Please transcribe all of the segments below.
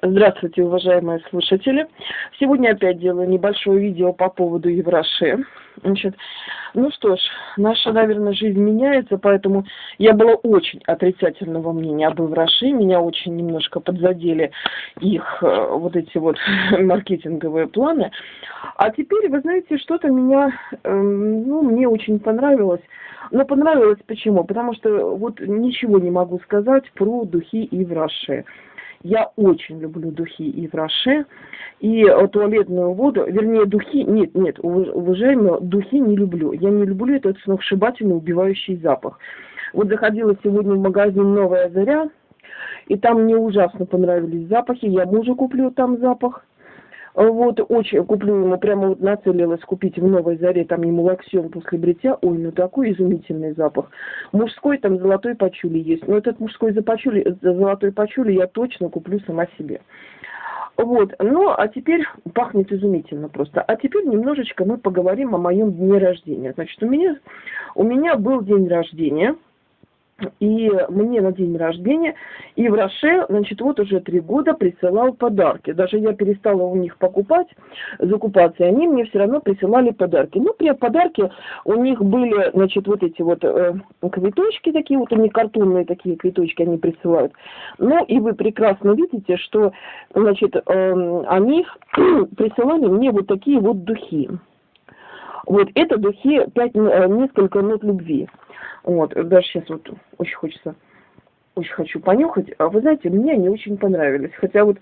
Здравствуйте, уважаемые слушатели. Сегодня опять делаю небольшое видео по поводу Евроше. Значит, ну что ж, наша, наверное, жизнь меняется, поэтому я была очень отрицательного мнения об Евроше. Меня очень немножко подзадели их э, вот эти вот маркетинговые планы. А теперь, вы знаете, что-то меня, эм, ну, мне очень понравилось. Но понравилось почему? Потому что вот ничего не могу сказать про духи Евроше. Я очень люблю духи и в и э, туалетную воду, вернее, духи, нет, нет, уважаемые, духи не люблю. Я не люблю этот сногсшибательный убивающий запах. Вот заходила сегодня в магазин «Новая заря», и там мне ужасно понравились запахи. Я мужу куплю там запах. Вот, очень куплю ему, прямо вот нацелилась купить в Новой Заре, там ему лаксион после бритья. Ой, ну такой изумительный запах. Мужской там золотой пачули есть. Но этот мужской за пачули, за золотой пачули я точно куплю сама себе. Вот, ну, а теперь пахнет изумительно просто. А теперь немножечко мы поговорим о моем дне рождения. Значит, у меня, у меня был день рождения – и мне на день рождения и в Роше, значит, вот уже три года присылал подарки. Даже я перестала у них покупать, закупаться, и они мне все равно присылали подарки. Ну, при подарке у них были, значит, вот эти вот э, цветочки такие, вот они картонные такие цветочки они присылают. Ну, и вы прекрасно видите, что, значит, э, они присылали мне вот такие вот духи. Вот это духи пять, э, несколько нот любви. Вот, даже сейчас вот очень хочется, очень хочу понюхать. А вы знаете, мне они очень понравились. Хотя вот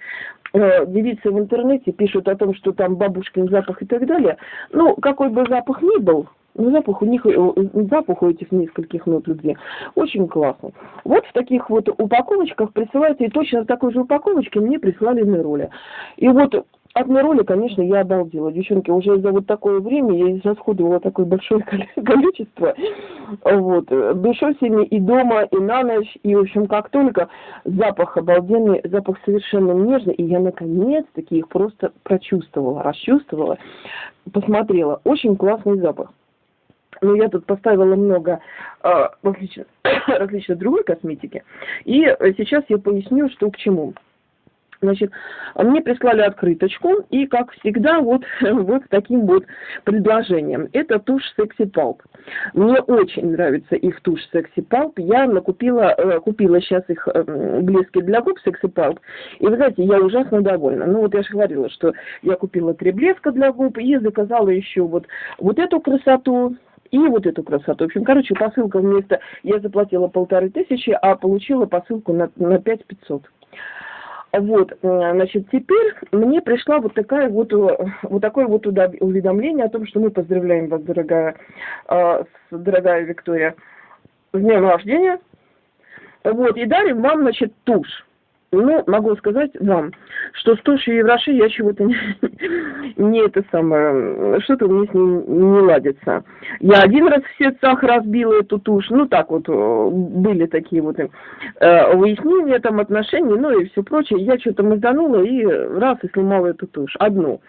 э, девицы в интернете пишут о том, что там бабушкин запах и так далее. Ну, какой бы запах ни был, но запах у них, э, запах у этих нескольких нот любви очень классный. Вот в таких вот упаковочках присылается, и точно в такой же упаковочке мне прислали на роли. И вот от роли, конечно, я обалдела. Девчонки, уже за вот такое время я израсходовала такое большое количество. Вот. Душой сегодня и дома, и на ночь, и, в общем, как только запах обалденный, запах совершенно нежный, и я наконец-таки их просто прочувствовала, расчувствовала, посмотрела. Очень классный запах. Но я тут поставила много э, различных, различных другой косметики. И сейчас я поясню, что к чему. Значит, мне прислали открыточку, и, как всегда, вот, вот таким вот предложением. Это тушь Sexy Pulp. Мне очень нравится их тушь Sexy Pulp. Я накупила, э, купила сейчас их э, блески для губ Sexy Pulp. И, вы знаете, я ужасно довольна. Ну, вот я же говорила, что я купила три блеска для губ и заказала еще вот, вот эту красоту, и вот эту красоту. В общем, короче, посылка вместо... Я заплатила полторы тысячи, а получила посылку на, на пять пятьсот. Вот, э, значит, теперь мне пришла вот такая вот, э, вот такое вот уведомление о том, что мы поздравляем вас, дорогая, э, дорогая Виктория, с днем рождения. Вот, и дарим вам, значит, тушь. Ну, могу сказать вам, что с тушью Евроши я чего-то не, не это самое, что-то мне с ней не ладится. Я один раз в сердцах разбила эту тушь, ну так вот, э, были такие вот э, выяснения там отношений, ну и все прочее. Я что-то мазанула и раз и сломала эту тушь, одну.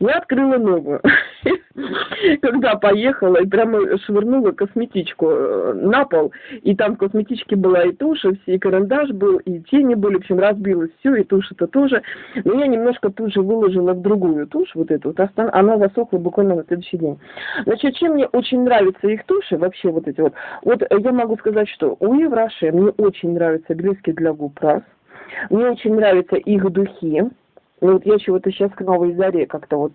Я открыла новую. Когда поехала и прямо швырнула косметичку э, на пол, и там в косметичке была и тушь, и карандаш был, и тени были, в общем, разбилось все, и тушь это тоже. Но я немножко тут же выложила в другую тушь, вот эту, вот, она засохла буквально на следующий день. Значит, чем мне очень нравятся их туши, вообще вот эти вот, вот я могу сказать, что у Евраши мне очень нравятся блески для губ раз, мне очень нравятся их духи, ну вот я чего-то сейчас к новой заре как-то вот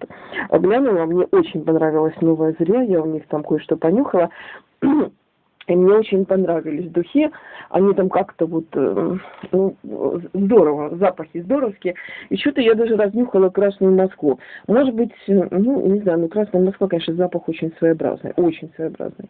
глянула, мне очень понравилась новая заря, я у них там кое-что понюхала. И мне очень понравились духи. Они там как-то вот, э, ну, здорово, запахи здоровские. И что-то я даже разнюхала Красную Москву. Может быть, ну, не знаю, ну, Красная Москва, конечно, запах очень своеобразный, очень своеобразный.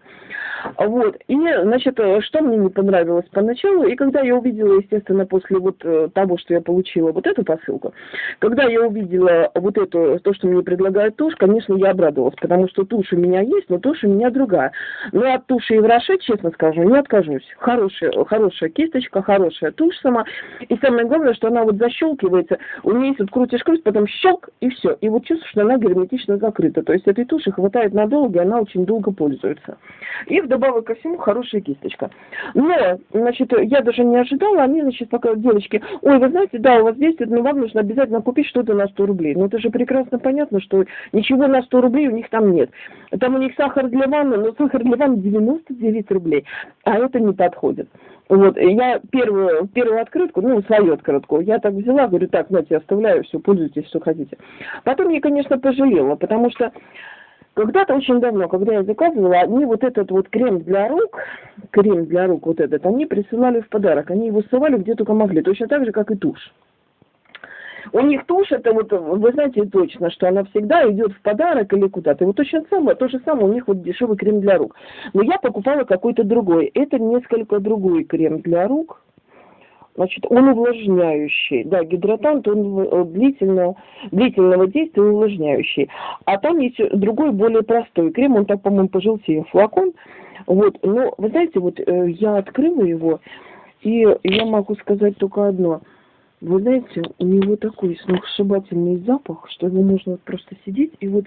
Вот. И, значит, что мне не понравилось поначалу, и когда я увидела, естественно, после вот э, того, что я получила вот эту посылку, когда я увидела вот эту, то, что мне предлагает тушь, конечно, я обрадовалась, потому что тушь у меня есть, но тушь у меня другая. Но от туши Еврошечи честно скажу, не откажусь. Хорошая, хорошая кисточка, хорошая тушь сама. И самое главное, что она вот защелкивается, у нее есть вот крутишь круть, потом щелк, и все. И вот чувствуешь, что она герметично закрыта. То есть этой туши хватает надолго, и она очень долго пользуется. И вдобавок ко всему хорошая кисточка. Но, значит, я даже не ожидала, они, значит, пока девочки, ой, вы знаете, да, у вас действует, но вам нужно обязательно купить что-то на 100 рублей. Ну это же прекрасно понятно, что ничего на 100 рублей у них там нет. Там у них сахар для ванны, но сахар для ванны 99 рублей, а это не подходит. Вот, я первую, первую открытку, ну, свою открытку, я так взяла, говорю, так, знаете, оставляю, все, пользуйтесь, что хотите. Потом я, конечно, пожалела, потому что когда-то очень давно, когда я заказывала, они вот этот вот крем для рук, крем для рук вот этот, они присылали в подарок. Они его ссылали где только могли, точно так же, как и тушь. У них тушь, это вот, вы знаете точно, что она всегда идет в подарок или куда-то. И вот точно самое, то же самое у них вот дешевый крем для рук. Но я покупала какой-то другой. Это несколько другой крем для рук. Значит, он увлажняющий. Да, гидратант, он длительно, длительного действия увлажняющий. А там есть другой, более простой крем, он так, по-моему, пожелтее флакон. Вот, но, вы знаете, вот э, я открыла его, и я могу сказать только одно – вы знаете, у него такой сногсшибательный запах, что его можно просто сидеть и вот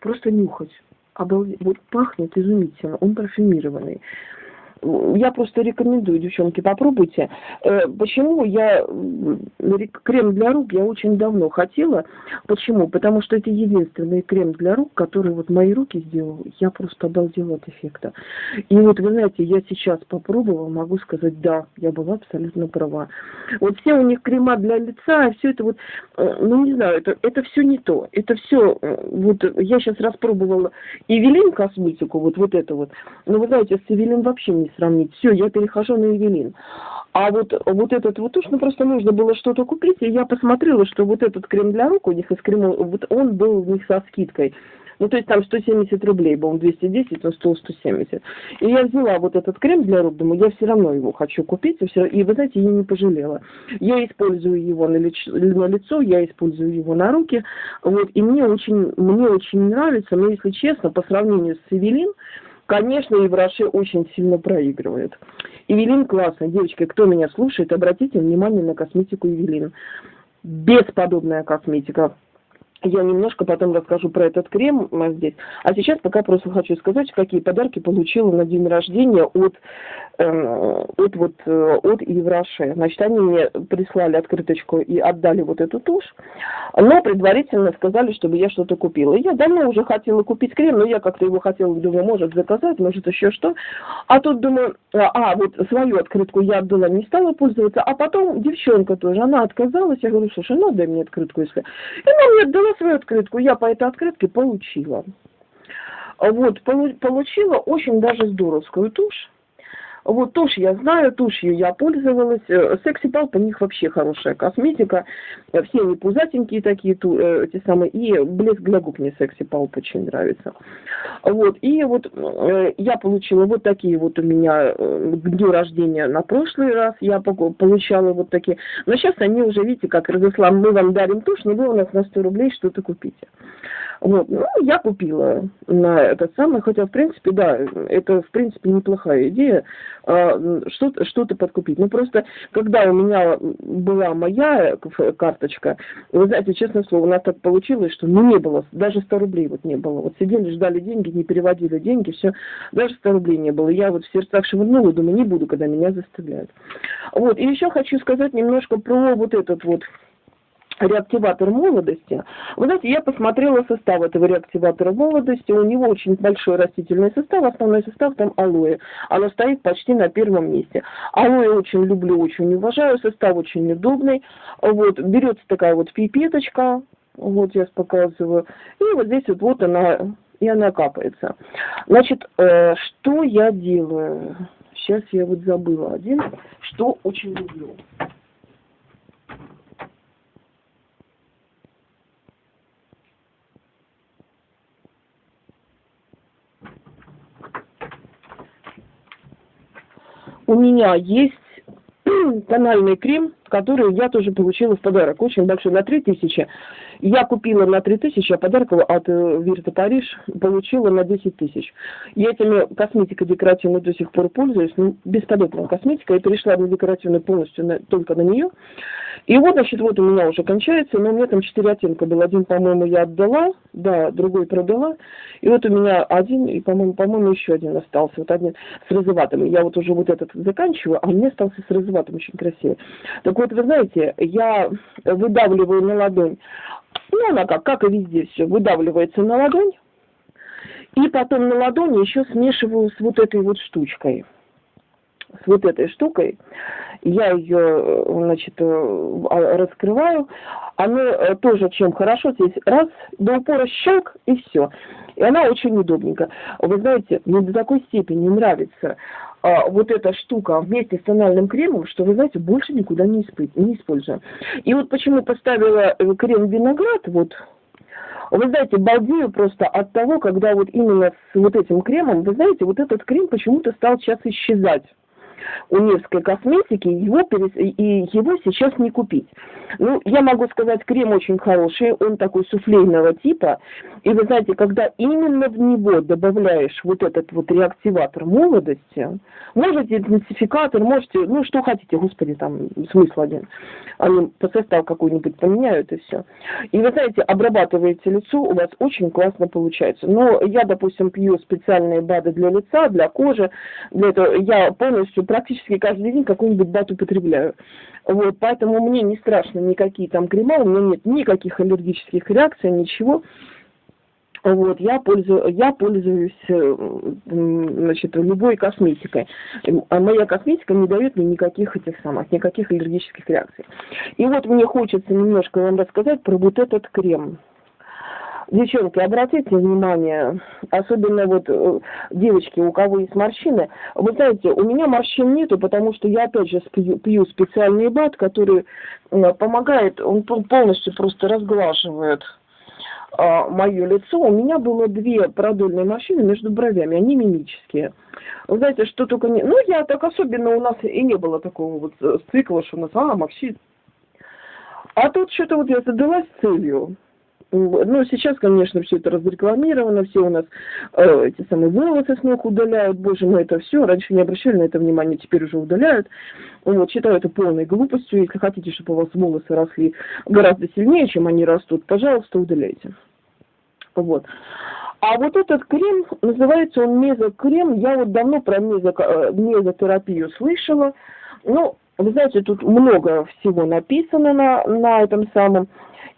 просто нюхать. Обалдеть. Вот пахнет изумительно, он парфюмированный я просто рекомендую, девчонки, попробуйте. Э, почему я крем для рук я очень давно хотела. Почему? Потому что это единственный крем для рук, который вот мои руки сделал. Я просто обалдела от эффекта. И вот, вы знаете, я сейчас попробовала, могу сказать, да, я была абсолютно права. Вот все у них крема для лица, все это вот, э, ну не знаю, это, это все не то. Это все, э, вот я сейчас распробовала Эвелин косметику, вот, вот это вот. Но вы знаете, с Эвелин вообще не сравнить. Все, я перехожу на Евелин. А вот, вот этот вот уж, ну просто нужно было что-то купить, и я посмотрела, что вот этот крем для рук у них из крема, вот он был у них со скидкой. Ну, то есть там 170 рублей был, он 210, но стоил 170. И я взяла вот этот крем для рук, думаю, я все равно его хочу купить, и, все, и вы знаете, я не пожалела. Я использую его на, лицо, на лицо, я использую его на руки, вот, и мне очень, мне очень нравится, но если честно, по сравнению с Эвелин, Конечно, Евраши очень сильно проигрывает. Евелин классная. Девочки, кто меня слушает, обратите внимание на косметику Евелин. Бесподобная косметика. Я немножко потом расскажу про этот крем здесь. А сейчас пока просто хочу сказать, какие подарки получила на день рождения от, э, от, вот, э, от Евраше. Значит, они мне прислали открыточку и отдали вот эту тушь, но предварительно сказали, чтобы я что-то купила. Я давно уже хотела купить крем, но я как-то его хотела, думаю, может заказать, может еще что. А тут думаю, а, а вот свою открытку я отдала, не стала пользоваться, а потом девчонка тоже, она отказалась, я говорю, слушай, ну дай мне открытку, если... И она мне отдала свою открытку, я по этой открытке получила. Вот, получила очень даже здоровскую тушь. Вот тушь я знаю, тушью я пользовалась. Э, секси Палп у них вообще хорошая косметика. Э, все они пузатенькие такие, ту, э, эти самые. И блеск для губ мне Секси Палп очень нравится. Вот. И вот я получила вот такие вот у меня к дню рождения на прошлый раз. Я получала вот такие. Но сейчас они уже, видите, как разослам, мы вам дарим тушь, но вы у нас на 100 рублей что-то купите. Вот. Ну, я купила на этот самый, хотя, в принципе, да, это, в принципе, неплохая идея, а, что-то что подкупить. Ну, просто, когда у меня была моя карточка, вы знаете, честное слово, у нас так получилось, что ну, не было, даже 100 рублей вот не было. Вот сидели, ждали деньги, не переводили деньги, все, даже 100 рублей не было. Я вот в сердцах шевырнула, думаю, не буду, когда меня заставляют. Вот, и еще хочу сказать немножко про вот этот вот реактиватор молодости. Вы знаете, я посмотрела состав этого реактиватора молодости. У него очень большой растительный состав. Основной состав там алоэ. Оно стоит почти на первом месте. Алоэ очень люблю, очень уважаю. Состав очень удобный. Вот, берется такая вот пипеточка. Вот я показываю. И вот здесь вот, вот она, и она капается. Значит, э, что я делаю? Сейчас я вот забыла один, что очень люблю. У меня есть тональный крем, который я тоже получила в подарок. Очень большой, на 3000. Я купила на 3000, а подарок от э, Вирта Париж получила на 10 тысяч. Я этими косметикой декоративной до сих пор пользуюсь. Ну, бесполезная косметика. Я перешла на декоративную полностью на, только на нее. И вот, значит, вот у меня уже кончается, но у меня там 4 оттенка был. Один, по-моему, я отдала, да, другой продала. И вот у меня один, и, по-моему, по-моему, еще один остался. Вот один с розоватым. Я вот уже вот этот заканчиваю, а мне остался с розоватым очень красивый. Так вот, вы знаете, я выдавливаю на ладонь. Ну, она как, как и везде все, выдавливается на ладонь. И потом на ладони еще смешиваю с вот этой вот штучкой. С вот этой штукой. Я ее, значит, э, а, раскрываю. Она э, тоже чем хорошо, здесь раз, до упора щелк и все. И она очень удобненькая. Вы знаете, мне до такой степени нравится а, вот эта штука вместе с тональным кремом, что, вы знаете, больше никуда не, исп... не использую. И вот почему поставила э, крем виноград, вот, вы знаете, балдею просто от того, когда вот именно с вот этим кремом, вы знаете, вот этот крем почему-то стал сейчас исчезать у Невской косметики, его, и его сейчас не купить. Ну, я могу сказать, крем очень хороший, он такой суфлейного типа, и вы знаете, когда именно в него добавляешь вот этот вот реактиватор молодости, можете интенсификатор, можете, ну, что хотите, господи, там смысл один, они по составу какой-нибудь поменяют и все. И вы знаете, обрабатываете лицо, у вас очень классно получается. Но я, допустим, пью специальные БАДы для лица, для кожи, для этого я полностью практически каждый день какой-нибудь бат употребляю. Вот, поэтому мне не страшно никакие там крема, у меня нет никаких аллергических реакций, ничего. Вот, я, пользую, я пользуюсь э, значит, любой косметикой. А моя косметика не дает мне никаких этих самых, никаких аллергических реакций. И вот мне хочется немножко вам рассказать про вот этот крем. Девчонки, обратите внимание, особенно вот э, девочки, у кого есть морщины. Вы знаете, у меня морщин нету, потому что я опять же пью, пью специальный бат, который э, помогает, он полностью просто разглаживает э, мое лицо. У меня было две продольные морщины между бровями, они мимические. Вы знаете, что только не... Ну, я так особенно у нас и не было такого вот э, цикла, что у нас, а, морщин. А тут что-то вот я задалась целью ну, сейчас, конечно, все это разрекламировано, все у нас э, эти самые волосы с ног удаляют, боже мой, это все. Раньше не обращали на это внимание, теперь уже удаляют. Вот, считаю это полной глупостью. Если хотите, чтобы у вас волосы росли гораздо сильнее, чем они растут, пожалуйста, удаляйте. Вот. А вот этот крем, называется он мезокрем. Я вот давно про мезо, э, мезотерапию слышала. Ну, вы знаете, тут много всего написано на, на этом самом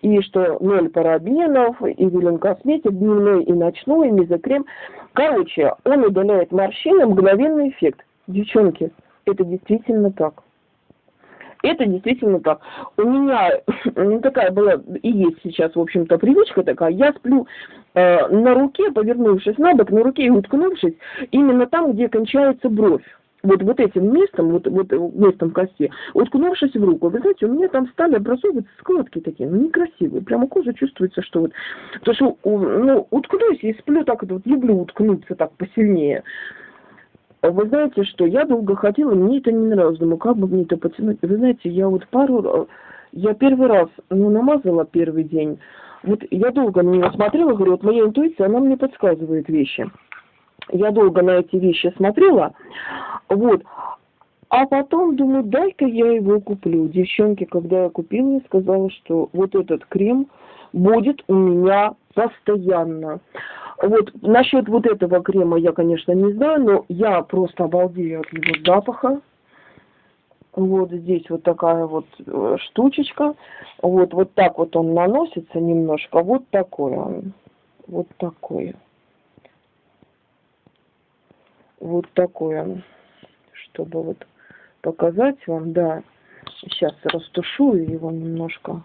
и что ноль парабенов, и Вилен Косметик, дневной и ночной, мезокрем. Короче, он удаляет морщины, мгновенный эффект. Девчонки, это действительно так. Это действительно так. У меня ну, такая была и есть сейчас, в общем-то, привычка такая. Я сплю э, на руке, повернувшись на бок, на руке и уткнувшись, именно там, где кончается бровь вот, вот этим местом, вот, вот местом кости, уткнувшись в руку, вы знаете, у меня там стали образовываться складки такие, ну, некрасивые, прямо кожа чувствуется, что вот, то, что, ну, уткнусь и сплю так, вот, люблю уткнуться так посильнее. Вы знаете, что я долго ходила, мне это не нравилось, думаю, как бы мне это потянуть. Вы знаете, я вот пару, я первый раз, ну, намазала первый день, вот я долго на нее смотрела, говорю, вот моя интуиция, она мне подсказывает вещи. Я долго на эти вещи смотрела, вот. А потом думаю, дай-ка я его куплю. Девчонки, когда я купила, я сказала, что вот этот крем будет у меня постоянно. Вот насчет вот этого крема я, конечно, не знаю, но я просто обалдею от его запаха. Вот здесь вот такая вот э, штучечка. Вот, вот так вот он наносится немножко. Вот такой он. Вот такой. Вот такой он чтобы вот показать вам, да. Сейчас растушую его немножко.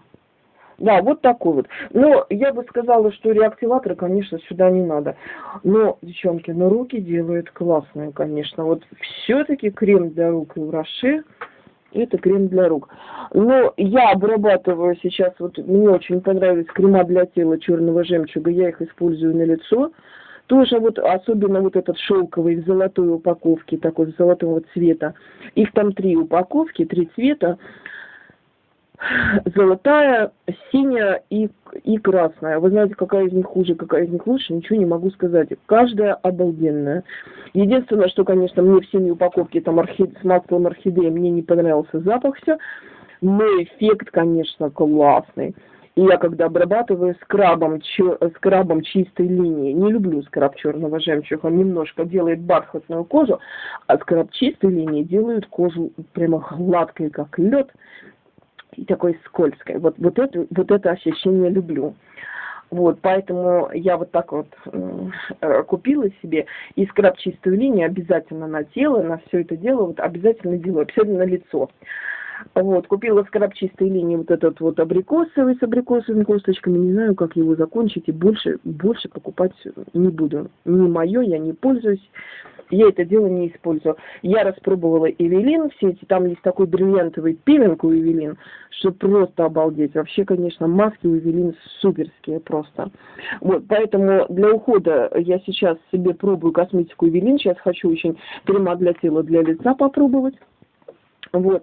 Да, вот такой вот. Но я бы сказала, что реактиватора, конечно, сюда не надо. Но, девчонки, но руки делают классные, конечно. Вот все-таки крем для рук и в Роше это крем для рук. Но я обрабатываю сейчас, вот мне очень понравились крема для тела черного жемчуга, я их использую на лицо Тоже вот, особенно вот этот шелковый в золотой упаковке, такой золотого цвета. Их там три упаковки, три цвета золотая, синяя и, и красная. Вы знаете, какая из них хуже, какая из них лучше, ничего не могу сказать. Каждая обалденная. Единственное, что, конечно, мне в синей упаковке там орхид... с маслом орхидеи, мне не понравился запах все, но эффект, конечно, классный. И я когда обрабатываю скрабом, чё, скрабом чистой линии, не люблю скраб черного жемчуга, он немножко делает бархатную кожу, а скраб чистой линии делает кожу прямо гладкой, как лед и такой скользкой. Вот, вот, это, вот это ощущение люблю. Вот, поэтому я вот так вот э, купила себе и скраб чистую линию обязательно на тело, на все это дело, вот обязательно делаю, обязательно на лицо. Вот, купила скраб чистой линии вот этот вот абрикосовый с абрикосовыми косточками, не знаю, как его закончить, и больше, больше покупать не буду. Не мое, я не пользуюсь я это дело не использую. Я распробовала Эвелин, все эти, там есть такой бриллиантовый пилинг у Эвелин, что просто обалдеть. Вообще, конечно, маски у Эвелин суперские просто. Вот, поэтому для ухода я сейчас себе пробую косметику Эвелин, сейчас хочу очень крема для тела, для лица попробовать. Вот,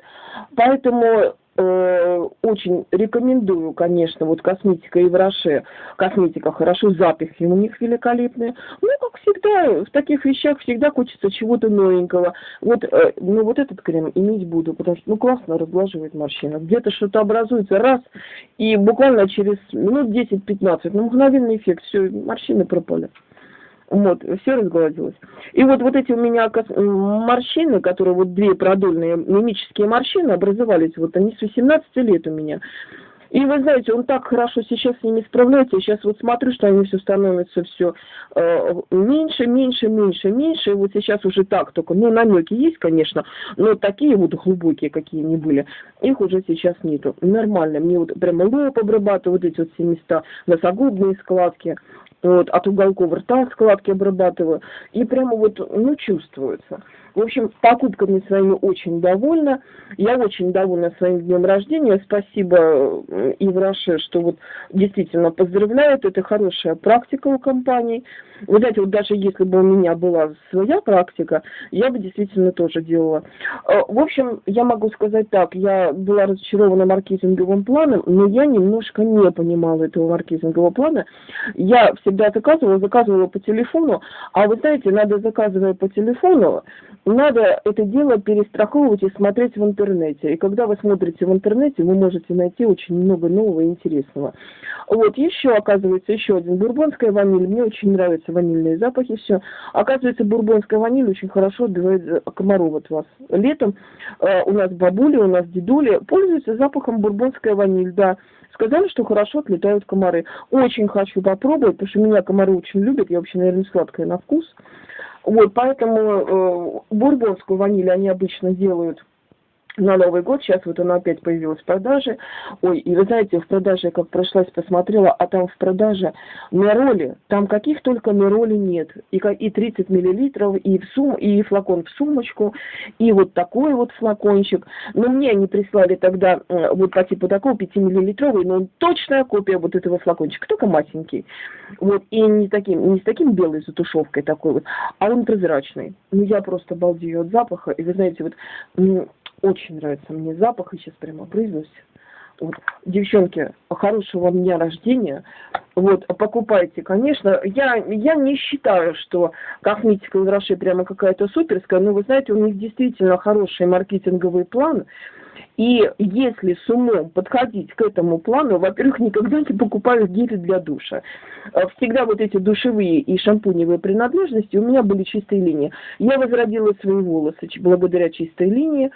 поэтому э, очень рекомендую, конечно, вот косметика Евроше. Косметика хорошо, запахи у них великолепные. Ну, как всегда, в таких вещах всегда хочется чего-то новенького. Вот, э, ну, вот этот крем иметь буду, потому что, ну, классно разглаживает морщины. Где-то что-то образуется раз, и буквально через минут 10-15, ну, мгновенный эффект, все, морщины пропали. Вот, все разгладилось. И вот, вот эти у меня морщины, которые вот две продольные мимические морщины образовались, вот они с 18 лет у меня. И вы знаете, он так хорошо сейчас с ними справляется. Я сейчас вот смотрю, что они все становятся все э, меньше, меньше, меньше, меньше. И вот сейчас уже так только, ну, намеки есть, конечно, но такие вот глубокие, какие они были, их уже сейчас нету. Нормально. Мне вот прямо лоб обрабатывают, вот эти вот все места, носогубные складки вот, от уголков рта складки обрабатываю, и прямо вот, ну, чувствуется. В общем, покупками своими очень довольна. Я очень довольна своим днем рождения. Спасибо Ивраше, что вот действительно поздравляют. Это хорошая практика у компании. Вы знаете, вот даже если бы у меня была своя практика, я бы действительно тоже делала. Э, в общем, я могу сказать так, я была разочарована маркетинговым планом, но я немножко не понимала этого маркетингового плана. Я всегда заказывала, заказывала по телефону, а вы знаете, надо заказывая по телефону, надо это дело перестраховывать и смотреть в интернете. И когда вы смотрите в интернете, вы можете найти очень много нового и интересного. Вот, еще, оказывается, еще один бурбонская ваниль. Мне очень нравятся ванильные запахи, все. Оказывается, бурбонская ваниль очень хорошо отбивает комаров от вас. Летом э, у нас бабули, у нас дедули пользуются запахом бурбонская ваниль, да. Сказали, что хорошо отлетают комары. Очень хочу попробовать, потому что меня комары очень любят. Я вообще, наверное, сладкая на вкус. Вот, поэтому э, бурбонскую ваниль они обычно делают на Новый год, сейчас вот она опять появилась в продаже. Ой, и вы знаете, в продаже, как прошлась, посмотрела, а там в продаже мероли, там каких только мероли нет. И, и 30 миллилитров, и, в сум, и флакон в сумочку, и вот такой вот флакончик. Но мне они прислали тогда э, вот по типу такого 5 миллилитровый, но точная копия вот этого флакончика, только масенький. Вот, и не, таким, не с таким белой затушевкой такой вот, а он прозрачный. Ну, я просто балдею от запаха. И вы знаете, вот очень нравится мне запах, и сейчас прямо брызнусь. Вот. Девчонки, хорошего дня рождения. Вот, покупайте, конечно. Я, я не считаю, что косметика Раши прямо какая-то суперская, но вы знаете, у них действительно хороший маркетинговый план. И если с умом подходить к этому плану, во-первых, никогда не покупаю гели для душа. Э, всегда вот эти душевые и шампуневые принадлежности у меня были чистые линии. Я возродила свои волосы благодаря чистой линии.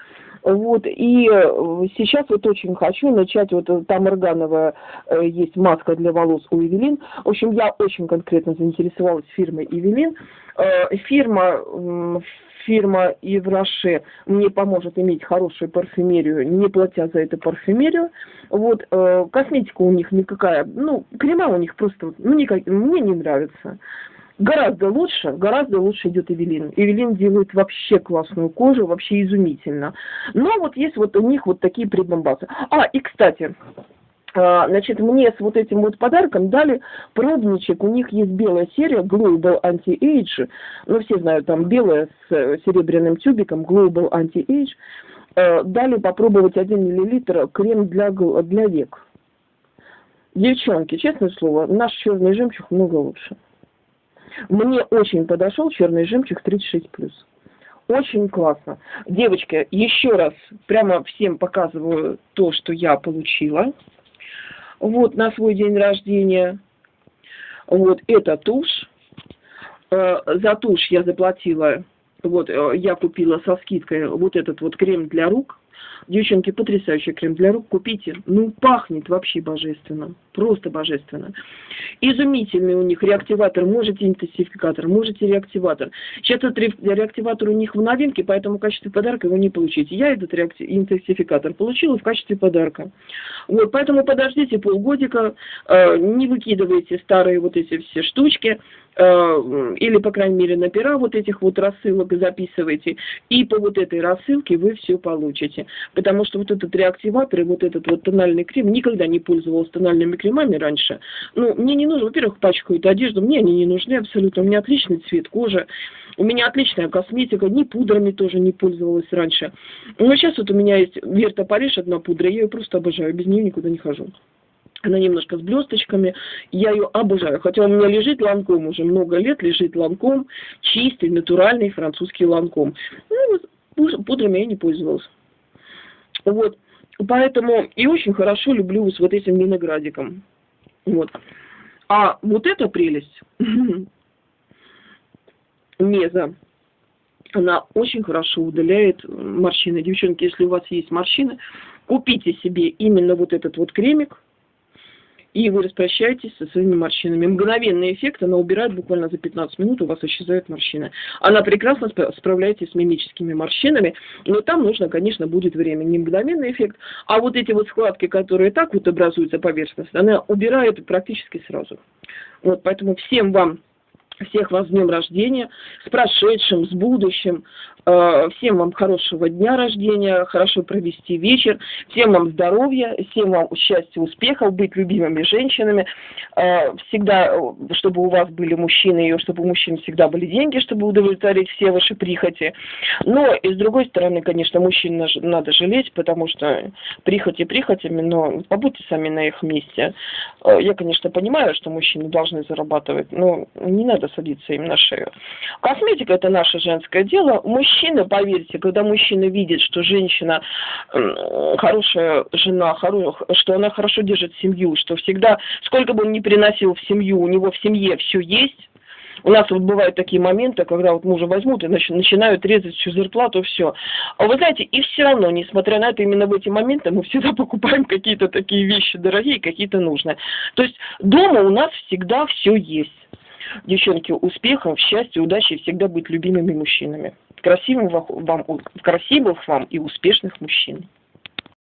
Вот, и э, сейчас вот очень хочу начать, вот э, там органовая э, есть маска для волос у Эвелин. В общем, я очень конкретно заинтересовалась фирмой Эвелин. Фирма фирма Евраше мне поможет иметь хорошую парфюмерию, не платя за эту парфюмерию. Вот, косметика у них никакая, ну, крема у них просто, ну, никак, мне не нравится. Гораздо лучше, гораздо лучше идет Эвелин. Эвелин делает вообще классную кожу, вообще изумительно. Но вот есть вот у них вот такие прибамбасы. А, и кстати, А, значит, мне с вот этим вот подарком дали пробничек. У них есть белая серия Global Anti-Age. Ну, все знают, там белая с э, серебряным тюбиком Global Anti-Age. Э, дали попробовать 1 миллилитр крем для, для век. Девчонки, честное слово, наш черный жемчуг много лучше. Мне очень подошел черный жемчуг 36+. Очень классно. Девочки, еще раз прямо всем показываю то, что я получила вот на свой день рождения. Вот это тушь. Э, за тушь я заплатила, вот э, я купила со скидкой вот этот вот крем для рук Девчонки, потрясающий крем для рук, купите. Ну, пахнет вообще божественно, просто божественно. Изумительный у них реактиватор, можете интенсификатор, можете реактиватор. Сейчас этот реактиватор у них в новинке, поэтому в качестве подарка его не получите. Я этот интенсификатор получила в качестве подарка. Вот, поэтому подождите полгодика, э, не выкидывайте старые вот эти все штучки, или, по крайней мере, на пера вот этих вот рассылок записывайте, и по вот этой рассылке вы все получите потому что вот этот реактиватор и вот этот вот тональный крем, никогда не пользовалась тональными кремами раньше. Ну, мне не нужно, во-первых, пачкают одежду, мне они не нужны абсолютно, у меня отличный цвет кожи, у меня отличная косметика, ни пудрами тоже не пользовалась раньше. Но сейчас вот у меня есть Верта Париж, одна пудра, я ее просто обожаю, без нее никуда не хожу. Она немножко с блесточками, я ее обожаю. Хотя у меня лежит ланком уже много лет, лежит ланком, чистый, натуральный французский ланком. Ну, пудрами я не пользовалась. Вот. Поэтому и очень хорошо люблю с вот этим виноградиком. Вот. А вот эта прелесть, меза, она очень хорошо удаляет морщины. Девчонки, если у вас есть морщины, купите себе именно вот этот вот кремик, и вы распрощаетесь со своими морщинами. Мгновенный эффект, она убирает буквально за 15 минут, у вас исчезают морщины. Она прекрасно справляется с мимическими морщинами, но там нужно, конечно, будет время. Не мгновенный эффект, а вот эти вот складки, которые так вот образуются поверхностно, она убирает практически сразу. Вот, поэтому всем вам всех вас с днем рождения, с прошедшим, с будущим. Э, всем вам хорошего дня рождения, хорошо провести вечер. Всем вам здоровья, всем вам счастья, успехов, быть любимыми женщинами. Э, всегда, чтобы у вас были мужчины, и чтобы у мужчин всегда были деньги, чтобы удовлетворить все ваши прихоти. Но и с другой стороны, конечно, мужчин надо жалеть, потому что прихоти прихотями, но побудьте сами на их месте. Э, я, конечно, понимаю, что мужчины должны зарабатывать, но не надо садиться им на шею. Косметика – это наше женское дело. Мужчина, поверьте, когда мужчина видит, что женщина хорошая жена, что она хорошо держит семью, что всегда, сколько бы он ни приносил в семью, у него в семье все есть, у нас вот бывают такие моменты, когда вот мужа возьмут и начинают резать всю зарплату, все. А вы знаете, и все равно, несмотря на это, именно в эти моменты мы всегда покупаем какие-то такие вещи дорогие, какие-то нужные. То есть дома у нас всегда все есть. Девчонки, успехов, счастья, удачи и всегда быть любимыми мужчинами. Красивым вам, красивых вам и успешных мужчин.